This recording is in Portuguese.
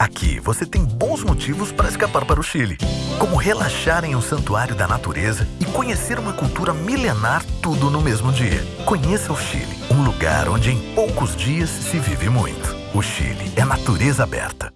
Aqui você tem bons motivos para escapar para o Chile, como relaxar em um santuário da natureza e conhecer uma cultura milenar tudo no mesmo dia. Conheça o Chile, um lugar onde em poucos dias se vive muito. O Chile é natureza aberta.